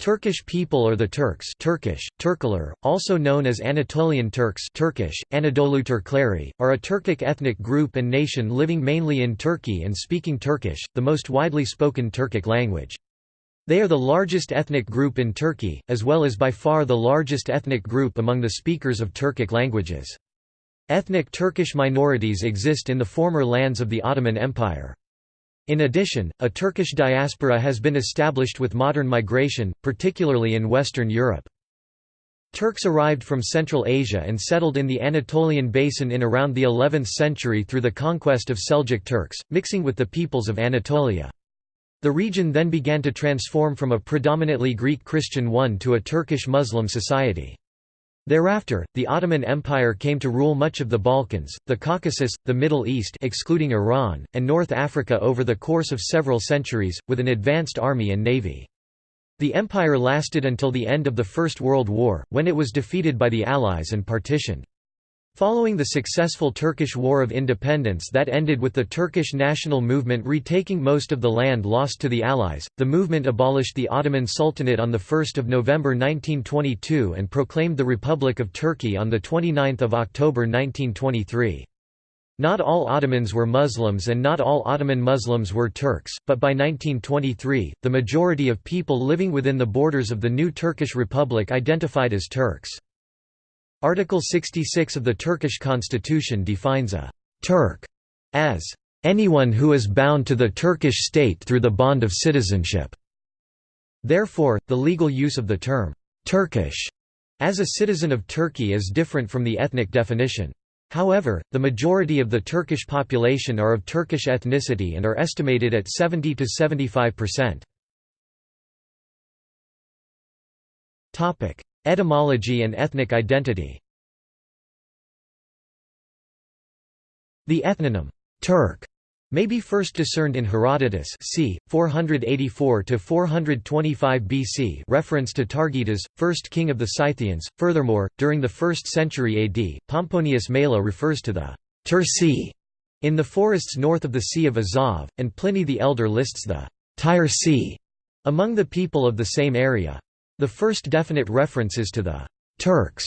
Turkish people or the Turks Turkish, Turkler, also known as Anatolian Turks Turkish, Anadolu Turkleri, are a Turkic ethnic group and nation living mainly in Turkey and speaking Turkish, the most widely spoken Turkic language. They are the largest ethnic group in Turkey, as well as by far the largest ethnic group among the speakers of Turkic languages. Ethnic Turkish minorities exist in the former lands of the Ottoman Empire. In addition, a Turkish diaspora has been established with modern migration, particularly in Western Europe. Turks arrived from Central Asia and settled in the Anatolian basin in around the 11th century through the conquest of Seljuk Turks, mixing with the peoples of Anatolia. The region then began to transform from a predominantly Greek Christian one to a Turkish Muslim society. Thereafter, the Ottoman Empire came to rule much of the Balkans, the Caucasus, the Middle East excluding Iran, and North Africa over the course of several centuries, with an advanced army and navy. The empire lasted until the end of the First World War, when it was defeated by the Allies and partitioned. Following the successful Turkish War of Independence that ended with the Turkish national movement retaking most of the land lost to the Allies, the movement abolished the Ottoman Sultanate on 1 November 1922 and proclaimed the Republic of Turkey on 29 October 1923. Not all Ottomans were Muslims and not all Ottoman Muslims were Turks, but by 1923, the majority of people living within the borders of the new Turkish Republic identified as Turks. Article 66 of the Turkish constitution defines a «Turk» as «anyone who is bound to the Turkish state through the bond of citizenship». Therefore, the legal use of the term «Turkish» as a citizen of Turkey is different from the ethnic definition. However, the majority of the Turkish population are of Turkish ethnicity and are estimated at 70 to 75%. Topic: Etymology and ethnic identity The ethnonym, Turk, may be first discerned in Herodotus c. 484–425 BC reference to Targitaos, first king of the Scythians. Furthermore, during the 1st century AD, Pomponius Mela refers to the Turci in the forests north of the Sea of Azov, and Pliny the Elder lists the Tyre among the people of the same area. The first definite references to the Turks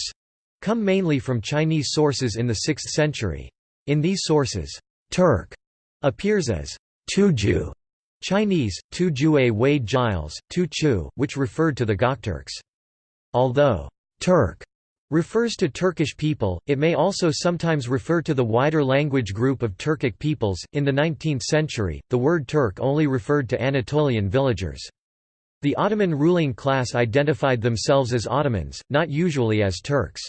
come mainly from Chinese sources in the 6th century. In these sources, Turk appears as Tuju Chinese, Tu Jue Wade-Giles, Tu Chu, which referred to the Gokturks. Although Turk refers to Turkish people, it may also sometimes refer to the wider language group of Turkic peoples. In the 19th century, the word Turk only referred to Anatolian villagers. The Ottoman ruling class identified themselves as Ottomans, not usually as Turks.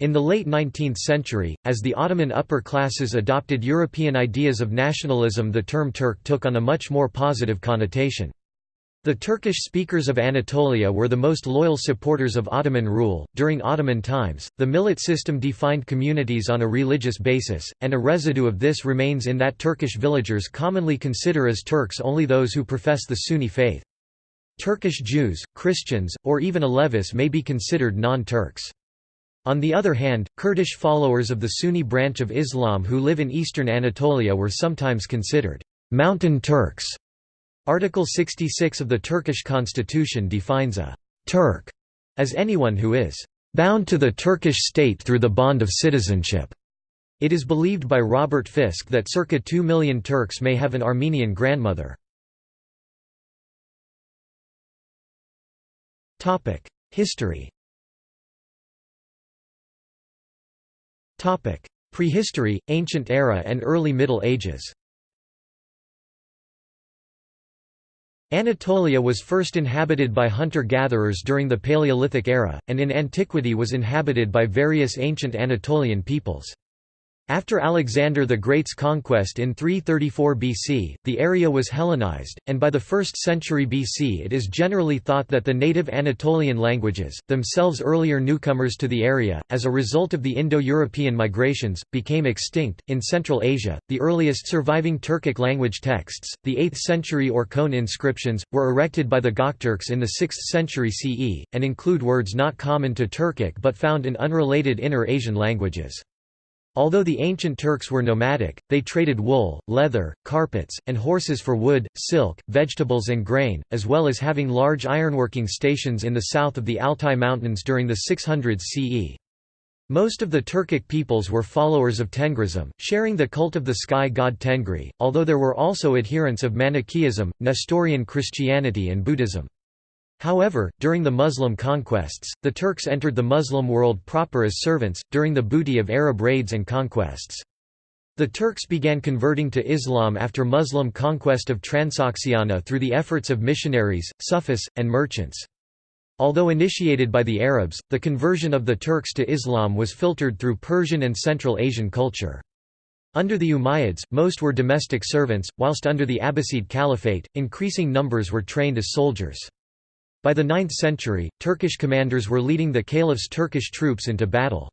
In the late 19th century, as the Ottoman upper classes adopted European ideas of nationalism the term Turk took on a much more positive connotation. The Turkish speakers of Anatolia were the most loyal supporters of Ottoman rule. During Ottoman times, the millet system defined communities on a religious basis, and a residue of this remains in that Turkish villagers commonly consider as Turks only those who profess the Sunni faith. Turkish Jews, Christians, or even Alevis may be considered non-Turks. On the other hand, Kurdish followers of the Sunni branch of Islam who live in eastern Anatolia were sometimes considered «mountain Turks». Article 66 of the Turkish constitution defines a «Turk» as anyone who is «bound to the Turkish state through the bond of citizenship». It is believed by Robert Fisk that circa 2 million Turks may have an Armenian grandmother. History Prehistory, Ancient Era and Early Middle Ages Anatolia was first inhabited by hunter-gatherers during the Paleolithic era, and in antiquity was inhabited by various ancient Anatolian peoples. After Alexander the Great's conquest in 334 BC, the area was Hellenized, and by the 1st century BC it is generally thought that the native Anatolian languages, themselves earlier newcomers to the area, as a result of the Indo-European migrations, became extinct. In Central Asia, the earliest surviving Turkic language texts, the 8th century Orkhon inscriptions, were erected by the Gokturks in the 6th century CE, and include words not common to Turkic but found in unrelated Inner Asian languages. Although the ancient Turks were nomadic, they traded wool, leather, carpets, and horses for wood, silk, vegetables and grain, as well as having large ironworking stations in the south of the Altai Mountains during the 600s CE. Most of the Turkic peoples were followers of Tengrism, sharing the cult of the sky god Tengri, although there were also adherents of Manichaeism, Nestorian Christianity and Buddhism. However, during the Muslim conquests, the Turks entered the Muslim world proper as servants, during the booty of Arab raids and conquests. The Turks began converting to Islam after Muslim conquest of Transoxiana through the efforts of missionaries, Sufis, and merchants. Although initiated by the Arabs, the conversion of the Turks to Islam was filtered through Persian and Central Asian culture. Under the Umayyads, most were domestic servants, whilst under the Abbasid Caliphate, increasing numbers were trained as soldiers. By the 9th century, Turkish commanders were leading the caliph's Turkish troops into battle.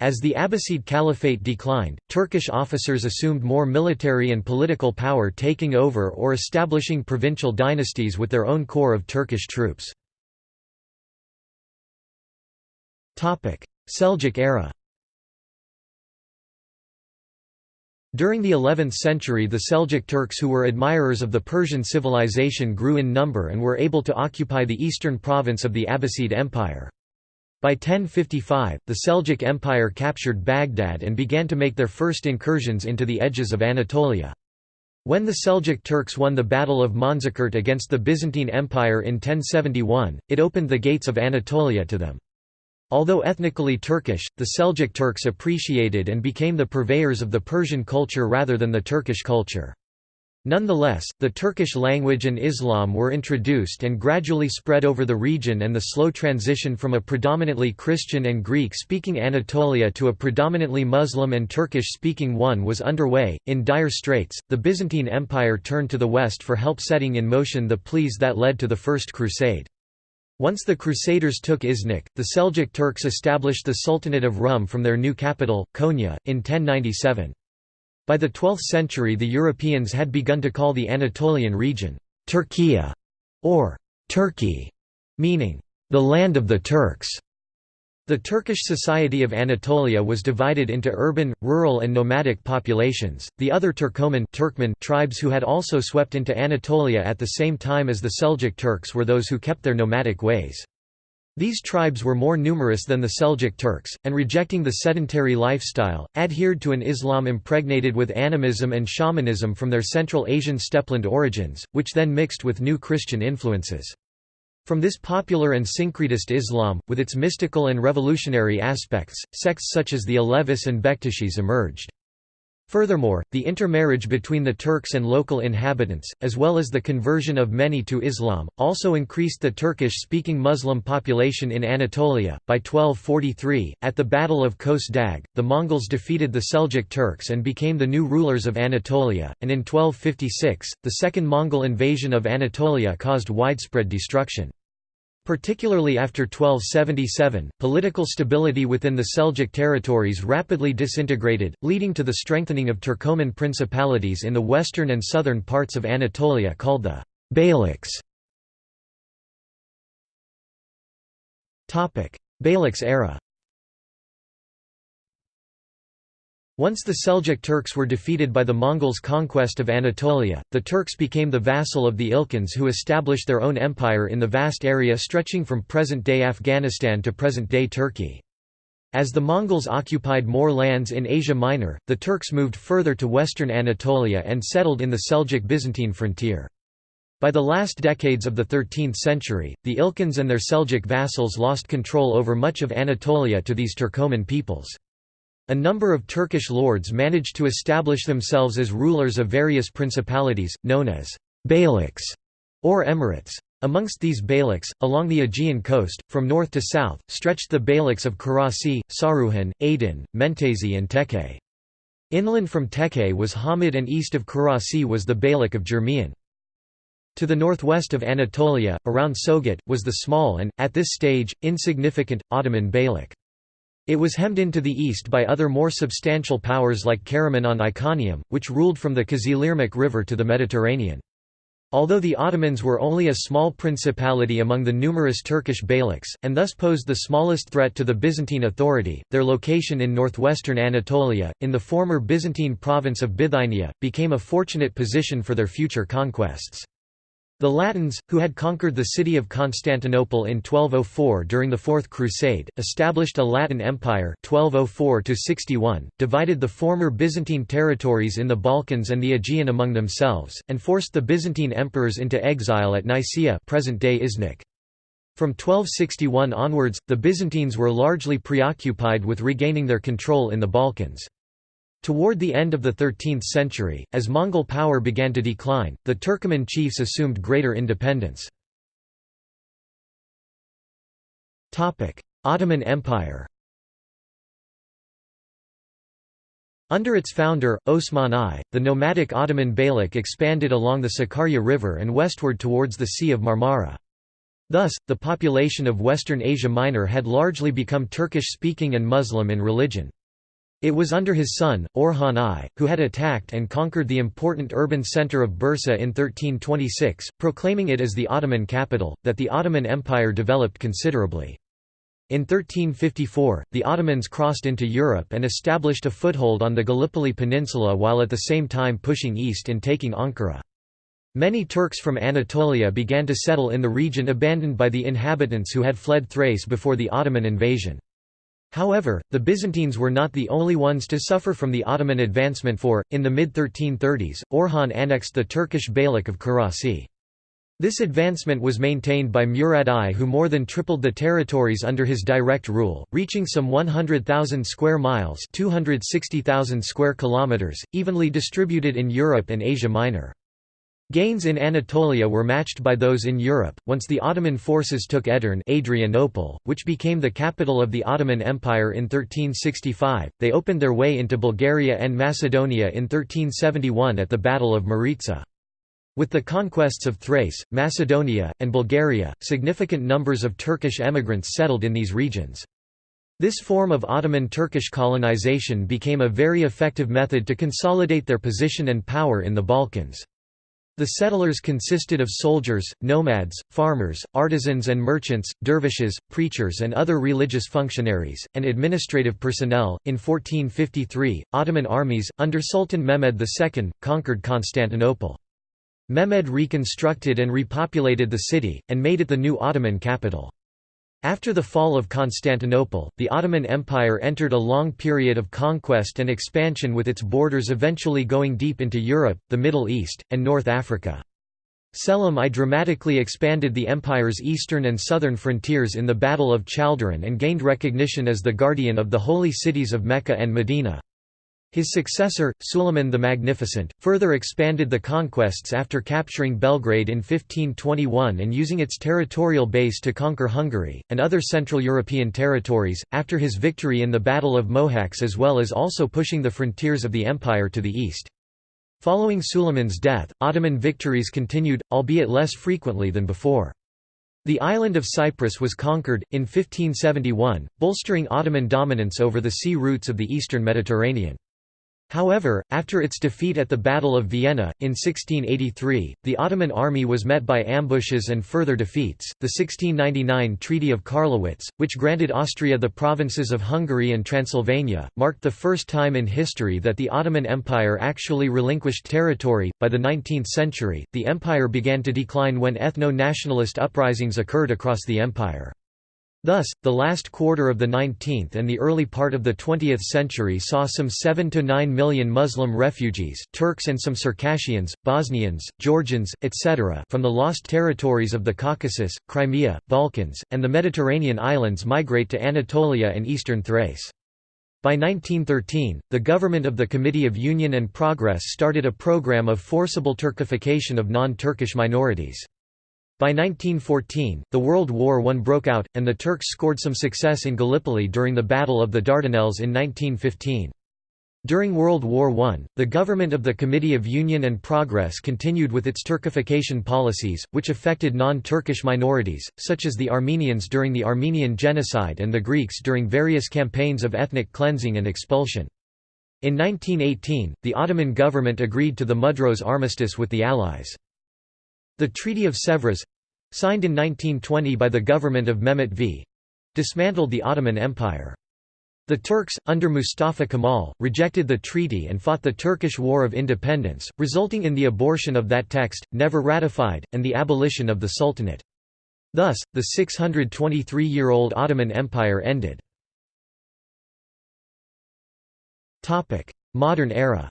As the Abbasid Caliphate declined, Turkish officers assumed more military and political power taking over or establishing provincial dynasties with their own corps of Turkish troops. Seljuk era During the 11th century the Seljuk Turks who were admirers of the Persian civilization grew in number and were able to occupy the eastern province of the Abbasid Empire. By 1055, the Seljuk Empire captured Baghdad and began to make their first incursions into the edges of Anatolia. When the Seljuk Turks won the Battle of Manzikert against the Byzantine Empire in 1071, it opened the gates of Anatolia to them. Although ethnically Turkish, the Seljuk Turks appreciated and became the purveyors of the Persian culture rather than the Turkish culture. Nonetheless, the Turkish language and Islam were introduced and gradually spread over the region and the slow transition from a predominantly Christian and Greek-speaking Anatolia to a predominantly Muslim and Turkish-speaking one was underway. In dire straits, the Byzantine Empire turned to the west for help setting in motion the pleas that led to the First Crusade. Once the Crusaders took Iznik, the Seljuk Turks established the Sultanate of Rum from their new capital, Konya, in 1097. By the 12th century the Europeans had begun to call the Anatolian region, Turkiya, or Turkey, meaning, the land of the Turks. The Turkish society of Anatolia was divided into urban, rural and nomadic populations. The other Turkoman Turkmen tribes who had also swept into Anatolia at the same time as the Seljuk Turks were those who kept their nomadic ways. These tribes were more numerous than the Seljuk Turks, and rejecting the sedentary lifestyle, adhered to an Islam impregnated with animism and shamanism from their Central Asian steppeland origins, which then mixed with new Christian influences. From this popular and syncretist Islam, with its mystical and revolutionary aspects, sects such as the Alevis and Bektashis emerged. Furthermore, the intermarriage between the Turks and local inhabitants, as well as the conversion of many to Islam, also increased the Turkish-speaking Muslim population in Anatolia. By 1243, at the Battle of Kos Dag, the Mongols defeated the Seljuk Turks and became the new rulers of Anatolia, and in 1256, the second Mongol invasion of Anatolia caused widespread destruction. Particularly after 1277, political stability within the Seljuk territories rapidly disintegrated, leading to the strengthening of Turkoman principalities in the western and southern parts of Anatolia called the Beyliks. Beyliks era Once the Seljuk Turks were defeated by the Mongols' conquest of Anatolia, the Turks became the vassal of the Ilkhans who established their own empire in the vast area stretching from present-day Afghanistan to present-day Turkey. As the Mongols occupied more lands in Asia Minor, the Turks moved further to western Anatolia and settled in the Seljuk-Byzantine frontier. By the last decades of the 13th century, the Ilkhans and their Seljuk vassals lost control over much of Anatolia to these Turkoman peoples. A number of Turkish lords managed to establish themselves as rulers of various principalities, known as beyliks or emirates. Amongst these beyliks, along the Aegean coast, from north to south, stretched the beyliks of Karasi, Saruhan, Aydin, Menteshe and Tekke. Inland from Tekke was Hamid and east of Karasi was the beylik of Germiyan. To the northwest of Anatolia, around Sogut, was the small and, at this stage, insignificant, Ottoman beylik. It was hemmed in to the east by other more substantial powers like Karaman on Iconium, which ruled from the Kızılırmak River to the Mediterranean. Although the Ottomans were only a small principality among the numerous Turkish beyliks, and thus posed the smallest threat to the Byzantine authority, their location in northwestern Anatolia, in the former Byzantine province of Bithynia, became a fortunate position for their future conquests. The Latins, who had conquered the city of Constantinople in 1204 during the Fourth Crusade, established a Latin Empire 1204 divided the former Byzantine territories in the Balkans and the Aegean among themselves, and forced the Byzantine emperors into exile at Nicaea present-day. From 1261 onwards, the Byzantines were largely preoccupied with regaining their control in the Balkans. Toward the end of the 13th century, as Mongol power began to decline, the Turkoman chiefs assumed greater independence. Ottoman Empire Under its founder, Osman I, the nomadic Ottoman Beylik expanded along the Sakarya River and westward towards the Sea of Marmara. Thus, the population of Western Asia Minor had largely become Turkish-speaking and Muslim in religion. It was under his son, Orhan I, who had attacked and conquered the important urban centre of Bursa in 1326, proclaiming it as the Ottoman capital, that the Ottoman Empire developed considerably. In 1354, the Ottomans crossed into Europe and established a foothold on the Gallipoli Peninsula while at the same time pushing east and taking Ankara. Many Turks from Anatolia began to settle in the region abandoned by the inhabitants who had fled Thrace before the Ottoman invasion. However, the Byzantines were not the only ones to suffer from the Ottoman advancement for, in the mid-1330s, Orhan annexed the Turkish Beylik of Karasi. This advancement was maintained by Murad I who more than tripled the territories under his direct rule, reaching some 100,000 square miles 260,000 square kilometers, evenly distributed in Europe and Asia Minor. Gains in Anatolia were matched by those in Europe. Once the Ottoman forces took Edirne, Adrianople, which became the capital of the Ottoman Empire in 1365, they opened their way into Bulgaria and Macedonia in 1371 at the Battle of Maritsa. With the conquests of Thrace, Macedonia, and Bulgaria, significant numbers of Turkish emigrants settled in these regions. This form of Ottoman Turkish colonization became a very effective method to consolidate their position and power in the Balkans. The settlers consisted of soldiers, nomads, farmers, artisans and merchants, dervishes, preachers, and other religious functionaries, and administrative personnel. In 1453, Ottoman armies, under Sultan Mehmed II, conquered Constantinople. Mehmed reconstructed and repopulated the city, and made it the new Ottoman capital. After the fall of Constantinople, the Ottoman Empire entered a long period of conquest and expansion with its borders eventually going deep into Europe, the Middle East, and North Africa. Selim I dramatically expanded the empire's eastern and southern frontiers in the Battle of Chaldiran and gained recognition as the guardian of the holy cities of Mecca and Medina. His successor, Suleiman the Magnificent, further expanded the conquests after capturing Belgrade in 1521 and using its territorial base to conquer Hungary, and other Central European territories, after his victory in the Battle of Mohacs as well as also pushing the frontiers of the empire to the east. Following Suleiman's death, Ottoman victories continued, albeit less frequently than before. The island of Cyprus was conquered, in 1571, bolstering Ottoman dominance over the sea routes of the eastern Mediterranean. However, after its defeat at the Battle of Vienna, in 1683, the Ottoman army was met by ambushes and further defeats. The 1699 Treaty of Karlowitz, which granted Austria the provinces of Hungary and Transylvania, marked the first time in history that the Ottoman Empire actually relinquished territory. By the 19th century, the empire began to decline when ethno nationalist uprisings occurred across the empire. Thus, the last quarter of the 19th and the early part of the 20th century saw some 7 to 9 million Muslim refugees Turks and some Circassians, Bosnians, Georgians, etc. from the lost territories of the Caucasus, Crimea, Balkans, and the Mediterranean islands migrate to Anatolia and eastern Thrace. By 1913, the government of the Committee of Union and Progress started a program of forcible Turkification of non-Turkish minorities. By 1914, the World War I broke out, and the Turks scored some success in Gallipoli during the Battle of the Dardanelles in 1915. During World War I, the government of the Committee of Union and Progress continued with its Turkification policies, which affected non-Turkish minorities, such as the Armenians during the Armenian Genocide and the Greeks during various campaigns of ethnic cleansing and expulsion. In 1918, the Ottoman government agreed to the Mudros Armistice with the Allies. The Treaty of Sèvres—signed in 1920 by the government of Mehmet V—dismantled the Ottoman Empire. The Turks, under Mustafa Kemal, rejected the treaty and fought the Turkish War of Independence, resulting in the abortion of that text, never ratified, and the abolition of the Sultanate. Thus, the 623-year-old Ottoman Empire ended. Modern era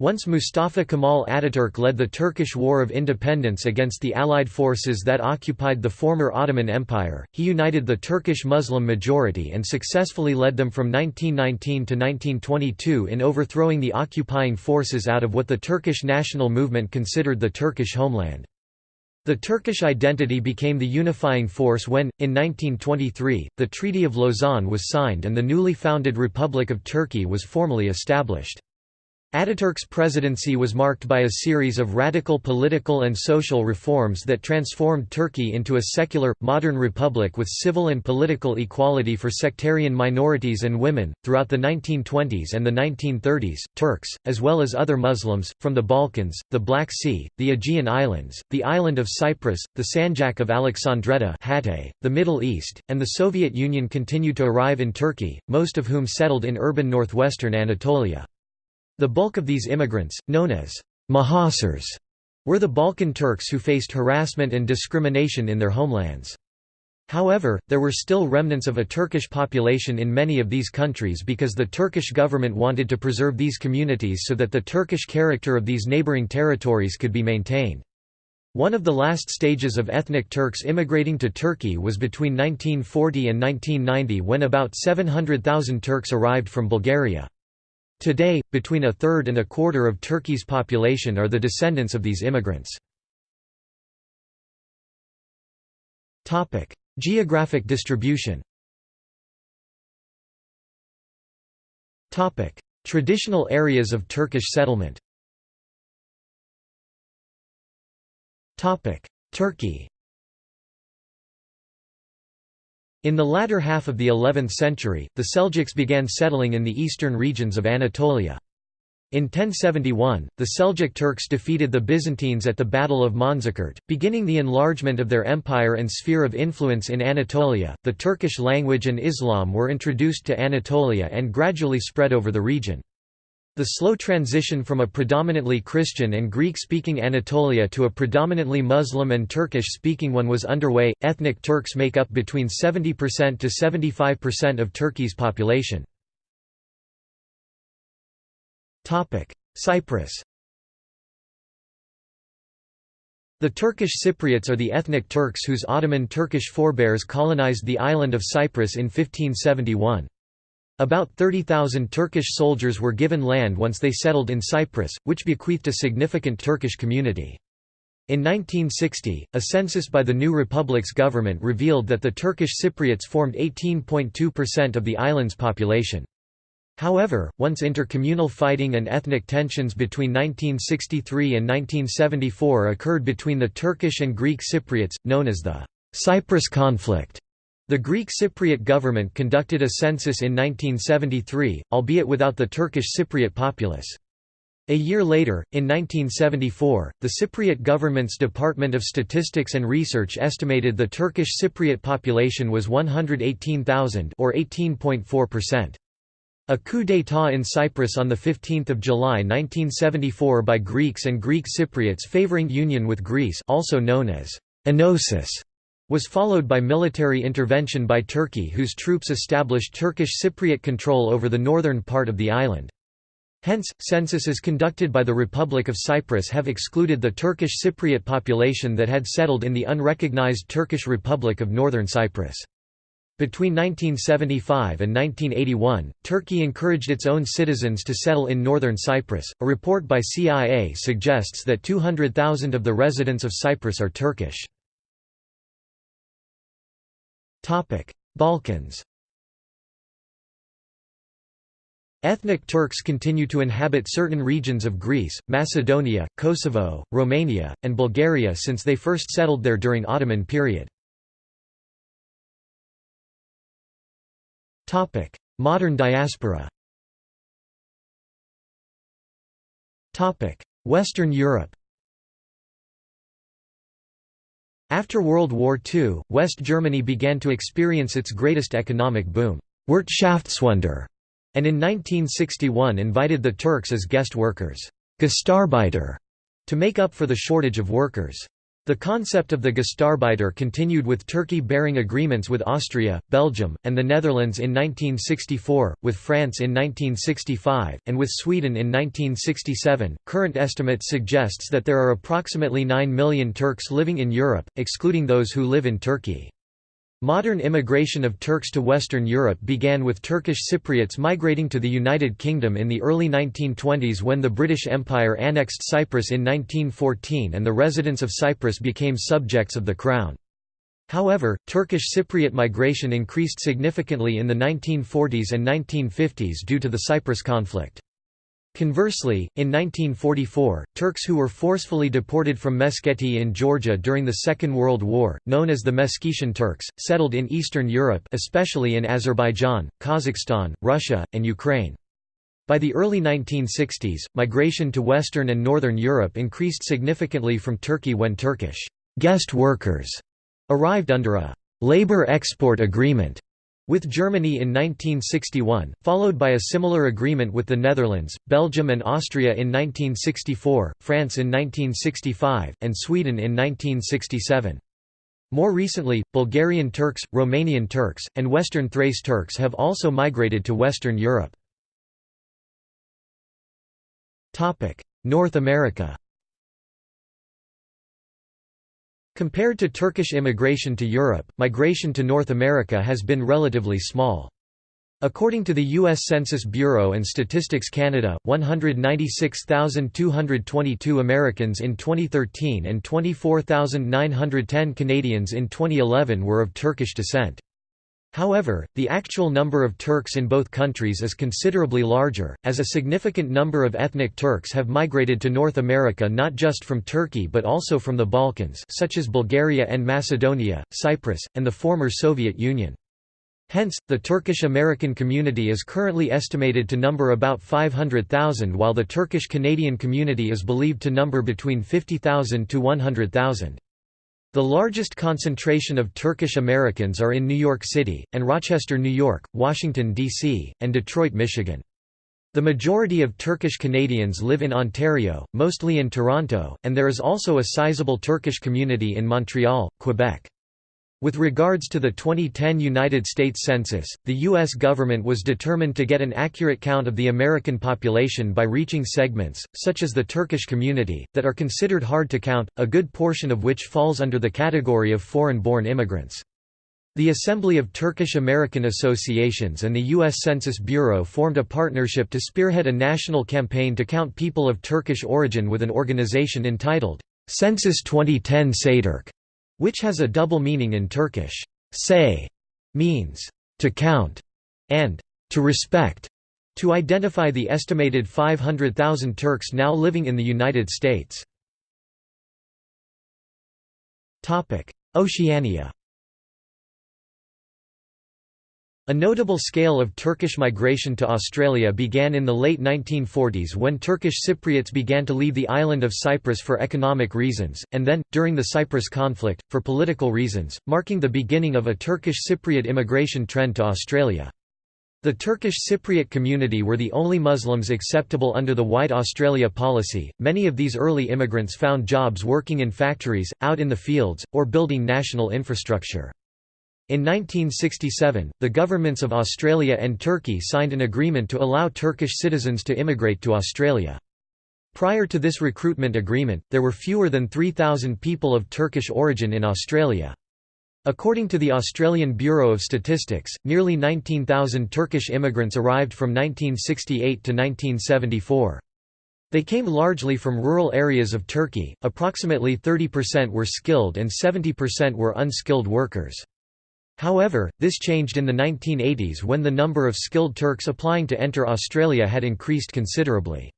Once Mustafa Kemal Ataturk led the Turkish War of Independence against the Allied forces that occupied the former Ottoman Empire, he united the Turkish Muslim majority and successfully led them from 1919 to 1922 in overthrowing the occupying forces out of what the Turkish national movement considered the Turkish homeland. The Turkish identity became the unifying force when, in 1923, the Treaty of Lausanne was signed and the newly founded Republic of Turkey was formally established. Ataturk's presidency was marked by a series of radical political and social reforms that transformed Turkey into a secular, modern republic with civil and political equality for sectarian minorities and women. Throughout the 1920s and the 1930s, Turks, as well as other Muslims, from the Balkans, the Black Sea, the Aegean Islands, the island of Cyprus, the Sanjak of Alexandretta, Hatay, the Middle East, and the Soviet Union continued to arrive in Turkey, most of whom settled in urban northwestern Anatolia. The bulk of these immigrants, known as Muhacirs, were the Balkan Turks who faced harassment and discrimination in their homelands. However, there were still remnants of a Turkish population in many of these countries because the Turkish government wanted to preserve these communities so that the Turkish character of these neighboring territories could be maintained. One of the last stages of ethnic Turks immigrating to Turkey was between 1940 and 1990 when about 700,000 Turks arrived from Bulgaria. Today, between a third and a quarter of Turkey's population are the descendants of these immigrants. Geographic distribution Traditional areas of Turkish settlement Turkey in the latter half of the 11th century, the Seljuks began settling in the eastern regions of Anatolia. In 1071, the Seljuk Turks defeated the Byzantines at the Battle of Manzikert, beginning the enlargement of their empire and sphere of influence in Anatolia. The Turkish language and Islam were introduced to Anatolia and gradually spread over the region. The slow transition from a predominantly Christian and Greek-speaking Anatolia to a predominantly Muslim and Turkish-speaking one was underway. Ethnic Turks make up between 70% to 75% of Turkey's population. Topic: Cyprus. The Turkish Cypriots are the ethnic Turks whose Ottoman Turkish forebears colonized the island of Cyprus in 1571. About 30,000 Turkish soldiers were given land once they settled in Cyprus, which bequeathed a significant Turkish community. In 1960, a census by the new republic's government revealed that the Turkish Cypriots formed 18.2% of the island's population. However, once intercommunal fighting and ethnic tensions between 1963 and 1974 occurred between the Turkish and Greek Cypriots, known as the Cyprus conflict, the Greek Cypriot government conducted a census in 1973, albeit without the Turkish Cypriot populace. A year later, in 1974, the Cypriot government's Department of Statistics and Research estimated the Turkish Cypriot population was 118,000 or 18.4%. A coup d'état in Cyprus on 15 July 1974 by Greeks and Greek Cypriots favoring union with Greece also known as enosis was followed by military intervention by Turkey whose troops established Turkish Cypriot control over the northern part of the island. Hence, censuses conducted by the Republic of Cyprus have excluded the Turkish Cypriot population that had settled in the unrecognized Turkish Republic of Northern Cyprus. Between 1975 and 1981, Turkey encouraged its own citizens to settle in northern Cyprus. A report by CIA suggests that 200,000 of the residents of Cyprus are Turkish. Balkans Ethnic Turks continue to inhabit certain regions of Greece, Macedonia, Kosovo, Romania, and Bulgaria since they first settled there during Ottoman period. Modern diaspora Western Europe After World War II, West Germany began to experience its greatest economic boom Wirtschaftswunder, and in 1961 invited the Turks as guest workers Gastarbeiter, to make up for the shortage of workers. The concept of the Gastarbeiter continued with Turkey bearing agreements with Austria, Belgium, and the Netherlands in 1964, with France in 1965, and with Sweden in 1967. Current estimates suggests that there are approximately 9 million Turks living in Europe, excluding those who live in Turkey. Modern immigration of Turks to Western Europe began with Turkish Cypriots migrating to the United Kingdom in the early 1920s when the British Empire annexed Cyprus in 1914 and the residents of Cyprus became subjects of the Crown. However, Turkish Cypriot migration increased significantly in the 1940s and 1950s due to the Cyprus conflict. Conversely, in 1944, Turks who were forcefully deported from Meskheti in Georgia during the Second World War, known as the Meskhetian Turks, settled in Eastern Europe especially in Azerbaijan, Kazakhstan, Russia, and Ukraine. By the early 1960s, migration to Western and Northern Europe increased significantly from Turkey when Turkish guest workers arrived under a «labor export agreement» with Germany in 1961, followed by a similar agreement with the Netherlands, Belgium and Austria in 1964, France in 1965, and Sweden in 1967. More recently, Bulgarian Turks, Romanian Turks, and Western Thrace Turks have also migrated to Western Europe. North America Compared to Turkish immigration to Europe, migration to North America has been relatively small. According to the U.S. Census Bureau and Statistics Canada, 196,222 Americans in 2013 and 24,910 Canadians in 2011 were of Turkish descent. However, the actual number of Turks in both countries is considerably larger, as a significant number of ethnic Turks have migrated to North America not just from Turkey but also from the Balkans such as Bulgaria and Macedonia, Cyprus, and the former Soviet Union. Hence, the Turkish-American community is currently estimated to number about 500,000 while the Turkish-Canadian community is believed to number between 50,000 to 100,000. The largest concentration of Turkish Americans are in New York City, and Rochester, New York, Washington, D.C., and Detroit, Michigan. The majority of Turkish Canadians live in Ontario, mostly in Toronto, and there is also a sizable Turkish community in Montreal, Quebec. With regards to the 2010 United States Census, the U.S. government was determined to get an accurate count of the American population by reaching segments, such as the Turkish community, that are considered hard to count, a good portion of which falls under the category of foreign-born immigrants. The Assembly of Turkish American Associations and the U.S. Census Bureau formed a partnership to spearhead a national campaign to count people of Turkish origin with an organization entitled, Census 2010 Sayturk which has a double meaning in Turkish. Say means to count and to respect, to identify the estimated 500,000 Turks now living in the United States. Oceania A notable scale of Turkish migration to Australia began in the late 1940s when Turkish Cypriots began to leave the island of Cyprus for economic reasons, and then, during the Cyprus conflict, for political reasons, marking the beginning of a Turkish Cypriot immigration trend to Australia. The Turkish Cypriot community were the only Muslims acceptable under the White Australia policy. Many of these early immigrants found jobs working in factories, out in the fields, or building national infrastructure. In 1967, the governments of Australia and Turkey signed an agreement to allow Turkish citizens to immigrate to Australia. Prior to this recruitment agreement, there were fewer than 3,000 people of Turkish origin in Australia. According to the Australian Bureau of Statistics, nearly 19,000 Turkish immigrants arrived from 1968 to 1974. They came largely from rural areas of Turkey, approximately 30% were skilled and 70% were unskilled workers. However, this changed in the 1980s when the number of skilled Turks applying to enter Australia had increased considerably.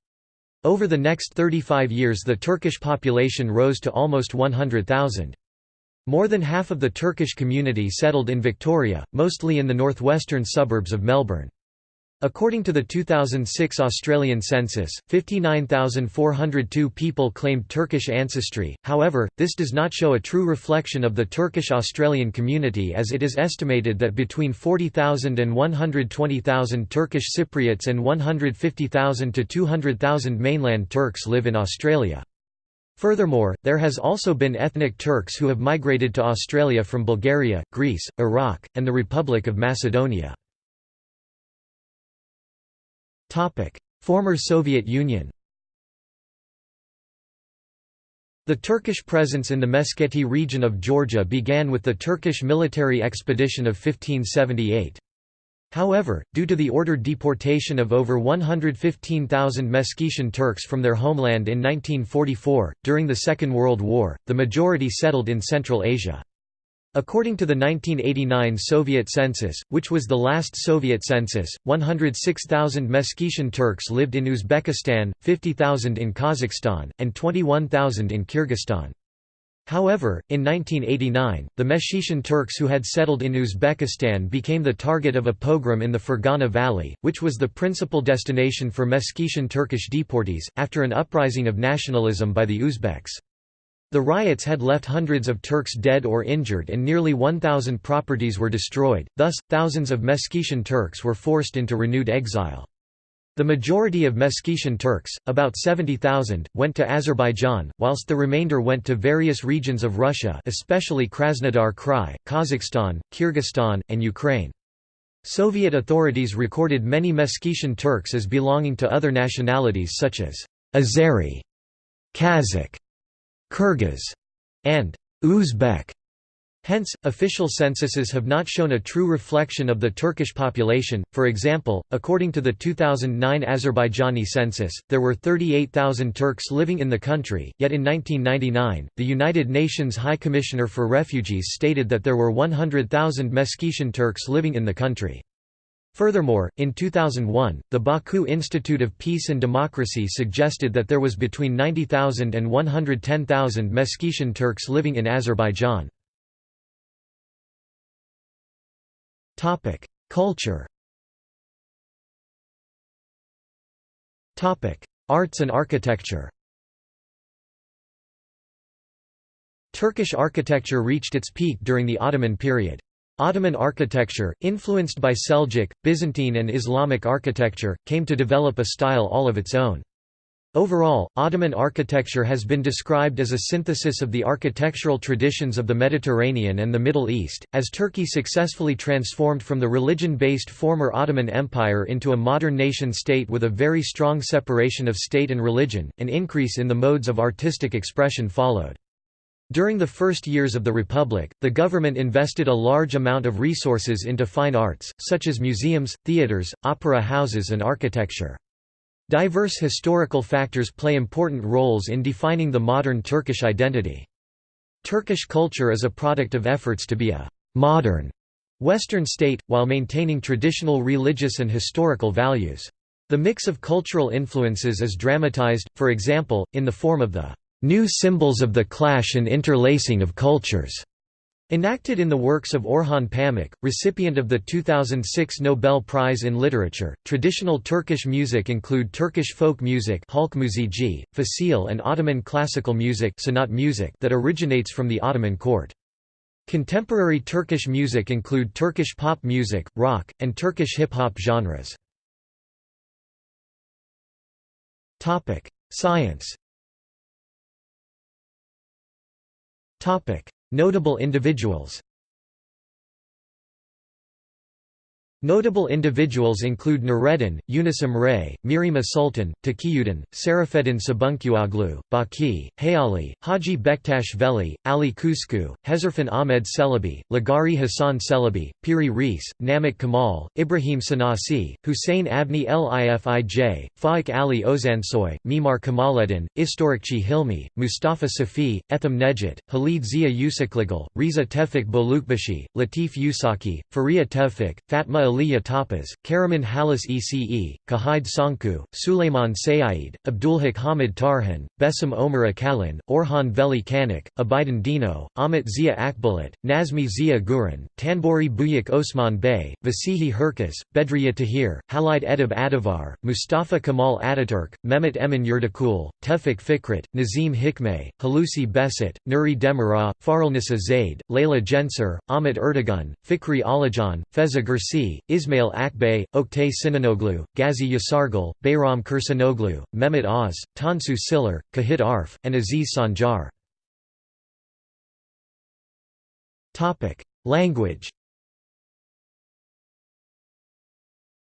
Over the next 35 years the Turkish population rose to almost 100,000. More than half of the Turkish community settled in Victoria, mostly in the northwestern suburbs of Melbourne. According to the 2006 Australian census, 59,402 people claimed Turkish ancestry, however, this does not show a true reflection of the Turkish Australian community as it is estimated that between 40,000 and 120,000 Turkish Cypriots and 150,000 to 200,000 mainland Turks live in Australia. Furthermore, there has also been ethnic Turks who have migrated to Australia from Bulgaria, Greece, Iraq, and the Republic of Macedonia. Former Soviet Union The Turkish presence in the Meskheti region of Georgia began with the Turkish military expedition of 1578. However, due to the ordered deportation of over 115,000 Meskhetian Turks from their homeland in 1944, during the Second World War, the majority settled in Central Asia. According to the 1989 Soviet census, which was the last Soviet census, 106,000 Meskhetian Turks lived in Uzbekistan, 50,000 in Kazakhstan, and 21,000 in Kyrgyzstan. However, in 1989, the Meskhetian Turks who had settled in Uzbekistan became the target of a pogrom in the Fergana Valley, which was the principal destination for Meskhetian Turkish deportees, after an uprising of nationalism by the Uzbeks. The riots had left hundreds of Turks dead or injured and nearly 1,000 properties were destroyed, thus, thousands of Meskhetian Turks were forced into renewed exile. The majority of Meskhetian Turks, about 70,000, went to Azerbaijan, whilst the remainder went to various regions of Russia especially Krasnodar Krai, Kazakhstan, Kyrgyzstan, and Ukraine. Soviet authorities recorded many Meskhetian Turks as belonging to other nationalities such as Azeri, Kazakh, Kyrgyz, and Uzbek. Hence, official censuses have not shown a true reflection of the Turkish population. For example, according to the 2009 Azerbaijani census, there were 38,000 Turks living in the country, yet in 1999, the United Nations High Commissioner for Refugees stated that there were 100,000 Meskhetian Turks living in the country. Furthermore, in 2001, the Baku Institute of Peace and Democracy suggested that there was between 90,000 and 110,000 Meskhetian Turks living in Azerbaijan. Culture Arts and architecture Turkish architecture reached its peak during the Ottoman period. Ottoman architecture, influenced by Seljuk, Byzantine and Islamic architecture, came to develop a style all of its own. Overall, Ottoman architecture has been described as a synthesis of the architectural traditions of the Mediterranean and the Middle East, as Turkey successfully transformed from the religion-based former Ottoman Empire into a modern nation-state with a very strong separation of state and religion, an increase in the modes of artistic expression followed. During the first years of the Republic, the government invested a large amount of resources into fine arts, such as museums, theaters, opera houses and architecture. Diverse historical factors play important roles in defining the modern Turkish identity. Turkish culture is a product of efforts to be a «modern» Western state, while maintaining traditional religious and historical values. The mix of cultural influences is dramatized, for example, in the form of the new symbols of the clash and interlacing of cultures. Enacted in the works of Orhan Pamuk, recipient of the 2006 Nobel Prize in Literature, traditional Turkish music include Turkish folk music fasil and Ottoman classical music music that originates from the Ottoman court. Contemporary Turkish music include Turkish pop music, rock, and Turkish hip-hop genres. Science Notable individuals Notable individuals include Nureddin, Yunus Emre, Mihrimah Sultan, Taqiyuddin, Serafeddin Sabuncuoglu, Baki, Hayali, Haji Bektash Veli, Ali Kuşçu, Hezarfen Ahmed Celebi, Lagari Hassan Celebi, Piri Reis, Namik Kamal, Ibrahim Sanasi, Hussein Abni Lifij, Faik Ali Ozansoy, Mimar Kamaluddin, Istorikchi Hilmi, Mustafa Safi, Etham Nejat, Halid Zia Uşaklıgil, Riza Tefik Bolukbashi, Latif Yusaki, Faria Tevfik, Fatma Aliyah Tapaz, Karaman Halis Ece, Kahide Sanku, Suleiman Sayyid, Abdulhak Hamid Tarhan, Besim Omar Akalin, Orhan Veli Kanak, Abidin Dino, Amit Zia Akbulat, Nazmi Zia Guran, Tanburi Buyak Osman Bey, Vasihi Herkes, Bedriya Tahir, Halid Edib Adivar, Mustafa Kemal Ataturk, Mehmet Emin Yurdakul, Tevfik Fikret, Nazim Hikmet, Halusi Besit, Nuri Demirah, Fahrelnissa Zeid, Leyla Gencer, Ahmet Erdogan, Fikri Alajan, Feza Gürsey, Ismail Akbay, Oktay Sinanoglu, Gazi Yaşargil, Bayram Kursanoglu, Mehmet Oz, Tansu Çiller, Cahit Arf, and Aziz Sancar. Language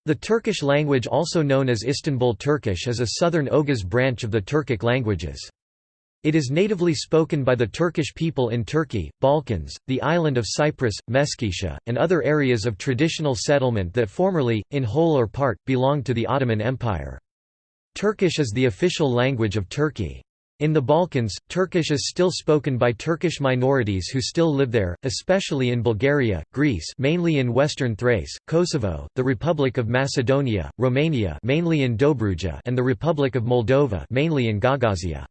The Turkish language also known as Istanbul Turkish is a southern Oghuz branch of the Turkic languages. It is natively spoken by the Turkish people in Turkey, Balkans, the island of Cyprus, Meskhetiya, and other areas of traditional settlement that formerly, in whole or part, belonged to the Ottoman Empire. Turkish is the official language of Turkey. In the Balkans, Turkish is still spoken by Turkish minorities who still live there, especially in Bulgaria, Greece mainly in western Thrace, Kosovo, the Republic of Macedonia, Romania mainly in Dobruja and the Republic of Moldova mainly in Gagauzia.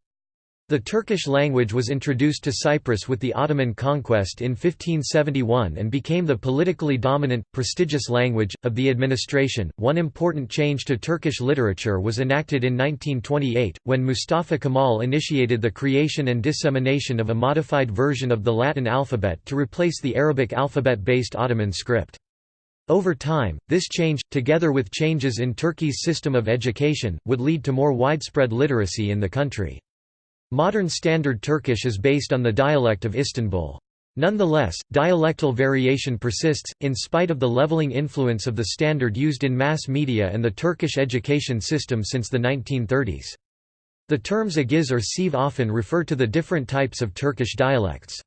The Turkish language was introduced to Cyprus with the Ottoman conquest in 1571 and became the politically dominant, prestigious language, of the administration. One important change to Turkish literature was enacted in 1928, when Mustafa Kemal initiated the creation and dissemination of a modified version of the Latin alphabet to replace the Arabic alphabet-based Ottoman script. Over time, this change, together with changes in Turkey's system of education, would lead to more widespread literacy in the country. Modern Standard Turkish is based on the dialect of Istanbul. Nonetheless, dialectal variation persists, in spite of the leveling influence of the standard used in mass media and the Turkish education system since the 1930s. The terms agiz or şive often refer to the different types of Turkish dialects.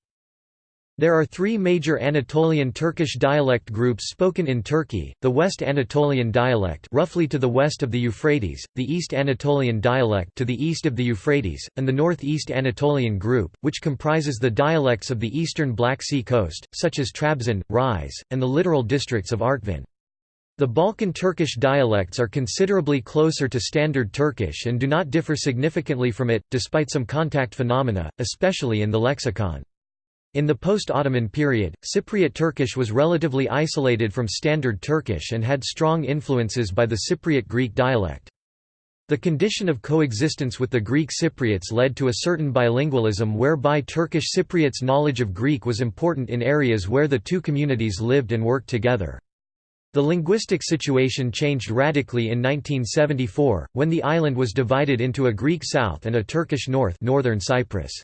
There are three major Anatolian Turkish dialect groups spoken in Turkey, the West Anatolian dialect roughly to the west of the Euphrates, the East Anatolian dialect to the east of the Euphrates, and the Northeast Anatolian group, which comprises the dialects of the eastern Black Sea coast, such as Trabzon, Rize, and the littoral districts of Artvin. The Balkan Turkish dialects are considerably closer to Standard Turkish and do not differ significantly from it, despite some contact phenomena, especially in the lexicon. In the post-Ottoman period, Cypriot Turkish was relatively isolated from Standard Turkish and had strong influences by the Cypriot Greek dialect. The condition of coexistence with the Greek Cypriots led to a certain bilingualism whereby Turkish Cypriots' knowledge of Greek was important in areas where the two communities lived and worked together. The linguistic situation changed radically in 1974, when the island was divided into a Greek south and a Turkish north northern Cyprus.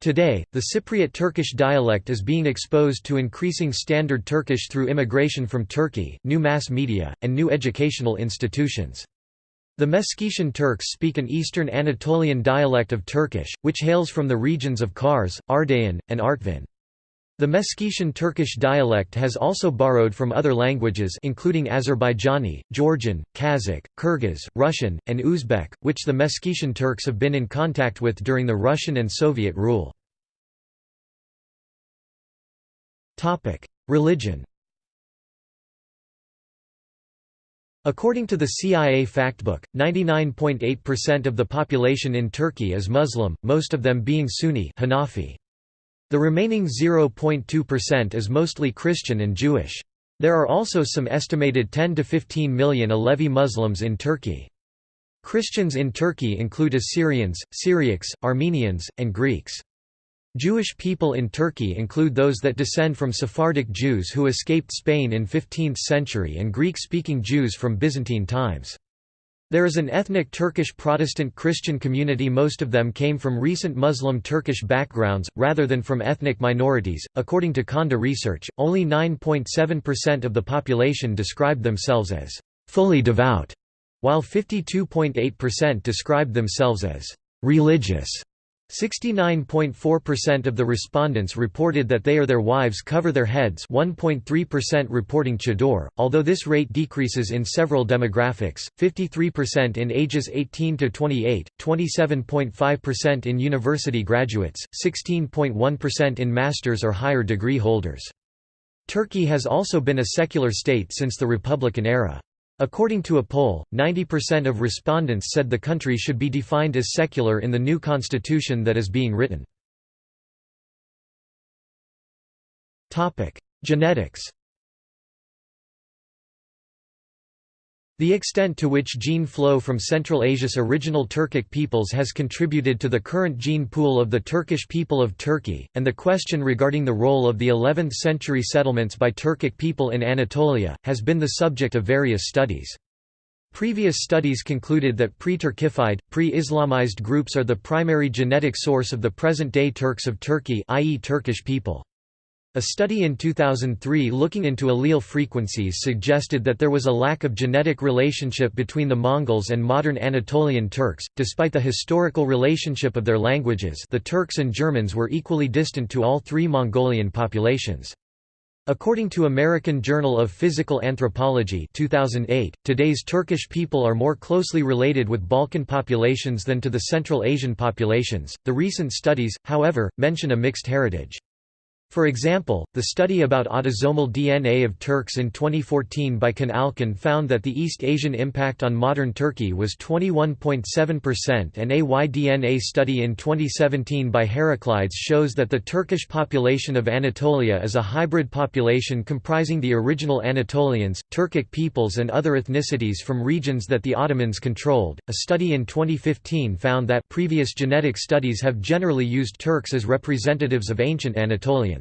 Today, the Cypriot Turkish dialect is being exposed to increasing Standard Turkish through immigration from Turkey, new mass media, and new educational institutions. The Meskhetian Turks speak an Eastern Anatolian dialect of Turkish, which hails from the regions of Kars, Ardahan, and Artvin. The Meskhetian Turkish dialect has also borrowed from other languages including Azerbaijani, Georgian, Kazakh, Kyrgyz, Russian, and Uzbek, which the Meskhetian Turks have been in contact with during the Russian and Soviet rule. Religion According to the CIA Factbook, 99.8% of the population in Turkey is Muslim, most of them being Sunni Hanafi. The remaining 0.2% is mostly Christian and Jewish. There are also some estimated 10 to 15 million Alevi Muslims in Turkey. Christians in Turkey include Assyrians, Syriacs, Armenians, and Greeks. Jewish people in Turkey include those that descend from Sephardic Jews who escaped Spain in 15th century and Greek-speaking Jews from Byzantine times. There is an ethnic Turkish Protestant Christian community most of them came from recent Muslim Turkish backgrounds, rather than from ethnic minorities. According to Konda research, only 9.7% of the population described themselves as fully devout, while 52.8% described themselves as religious. 69.4% of the respondents reported that they or their wives cover their heads 1.3% reporting chador, although this rate decreases in several demographics, 53% in ages 18 to 28, 27.5% in university graduates, 16.1% in master's or higher degree holders. Turkey has also been a secular state since the Republican era. According to a poll, 90% of respondents said the country should be defined as secular in the new constitution that is being written. Genetics The extent to which gene flow from Central Asia's original Turkic peoples has contributed to the current gene pool of the Turkish people of Turkey, and the question regarding the role of the 11th-century settlements by Turkic people in Anatolia, has been the subject of various studies. Previous studies concluded that pre-Turkified, pre-Islamized groups are the primary genetic source of the present-day Turks of Turkey i.e. Turkish people. A study in 2003 looking into allele frequencies suggested that there was a lack of genetic relationship between the Mongols and modern Anatolian Turks, despite the historical relationship of their languages the Turks and Germans were equally distant to all three Mongolian populations. According to American Journal of Physical Anthropology 2008, today's Turkish people are more closely related with Balkan populations than to the Central Asian populations. The recent studies, however, mention a mixed heritage. For example, the study about autosomal DNA of Turks in 2014 by Can Alkan found that the East Asian impact on modern Turkey was 21.7% and a Y-DNA study in 2017 by Heraclides shows that the Turkish population of Anatolia is a hybrid population comprising the original Anatolians, Turkic peoples and other ethnicities from regions that the Ottomans controlled. A study in 2015 found that previous genetic studies have generally used Turks as representatives of ancient Anatolians.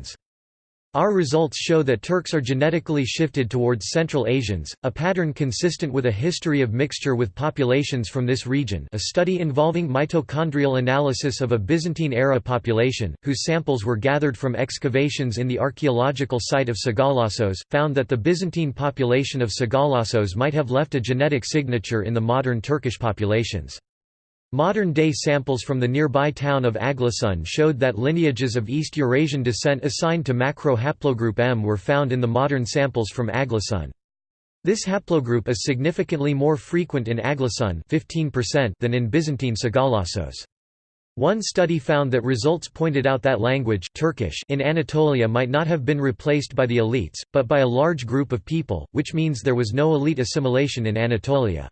Our results show that Turks are genetically shifted towards Central Asians, a pattern consistent with a history of mixture with populations from this region a study involving mitochondrial analysis of a Byzantine-era population, whose samples were gathered from excavations in the archaeological site of Sagalassos, found that the Byzantine population of Sagalassos might have left a genetic signature in the modern Turkish populations. Modern-day samples from the nearby town of Aglasun showed that lineages of East Eurasian descent assigned to macro-haplogroup M were found in the modern samples from Aglasun. This haplogroup is significantly more frequent in Aglasun 15% than in Byzantine Sagalassos. One study found that results pointed out that language Turkish in Anatolia might not have been replaced by the elites, but by a large group of people, which means there was no elite assimilation in Anatolia.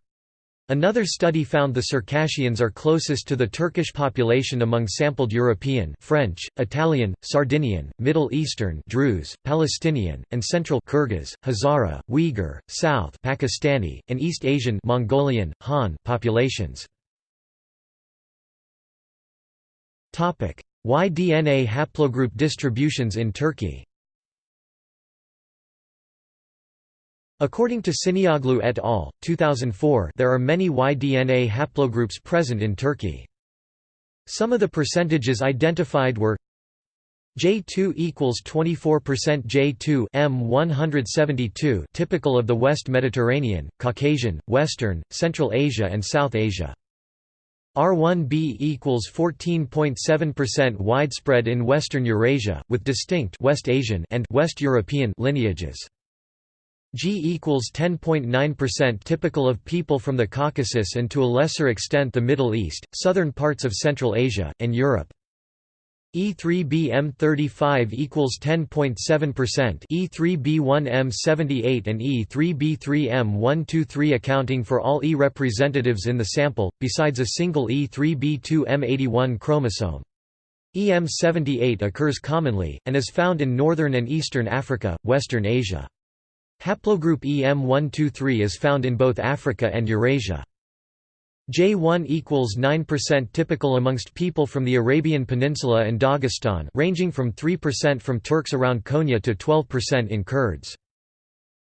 Another study found the Circassians are closest to the Turkish population among sampled European French, Italian, Sardinian, Middle Eastern Druze, Palestinian, and Central Kyrgyz, Hazara, Uyghur, South Pakistani, and East Asian Mongolian, Han populations. Y-DNA haplogroup distributions in Turkey According to Cinnioğlu et al., 2004 there are many Y-DNA haplogroups present in Turkey. Some of the percentages identified were J2 equals 24% J2 M172 typical of the West Mediterranean, Caucasian, Western, Central Asia and South Asia. R1b equals 14.7% widespread in Western Eurasia, with distinct West Asian and West European lineages. G equals 10.9% typical of people from the Caucasus and to a lesser extent the Middle East, southern parts of Central Asia, and Europe. E3BM35 equals 10.7%, E3B1M78 and E3B3M123 accounting for all E representatives in the sample, besides a single E3B2M81 chromosome. EM78 occurs commonly, and is found in northern and eastern Africa, western Asia. Haplogroup EM123 is found in both Africa and Eurasia. J1 equals 9% typical amongst people from the Arabian Peninsula and Dagestan ranging from 3% from Turks around Konya to 12% in Kurds.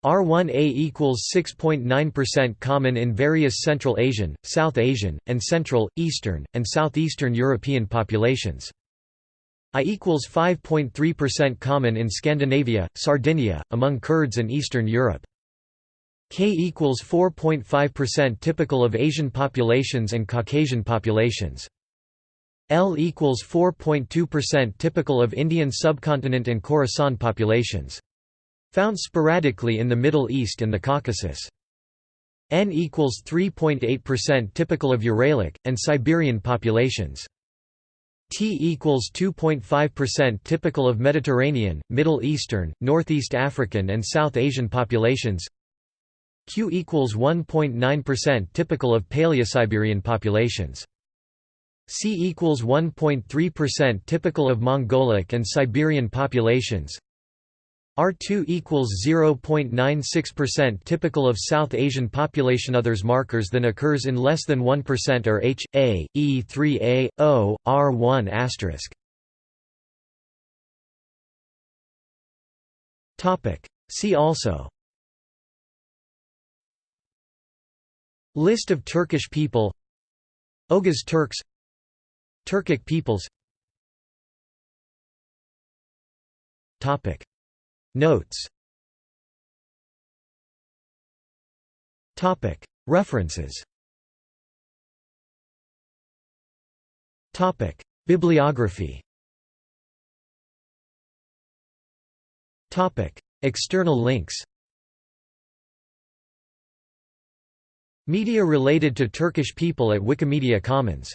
R1A equals 6.9% common in various Central Asian, South Asian, and Central, Eastern, and Southeastern European populations. I equals 5.3% common in Scandinavia, Sardinia, among Kurds and Eastern Europe. K equals 4.5% typical of Asian populations and Caucasian populations. L equals 4.2% typical of Indian subcontinent and Khorasan populations. Found sporadically in the Middle East and the Caucasus. N equals 3.8% typical of Uralic, and Siberian populations. T equals 2.5% typical of Mediterranean, Middle Eastern, Northeast African and South Asian populations. Q equals 1.9% typical of Paleosiberian populations. C equals 1.3% typical of Mongolic and Siberian populations R2 equals 0.96% typical of South Asian population. Others markers than occurs in less than 1% are H, A, E3A, O, R1 asterisk. See also. List of Turkish people. Oghuz Turks. Turkic peoples Notes. References. Bibliography. External links. Media related to Turkish people at Wikimedia Commons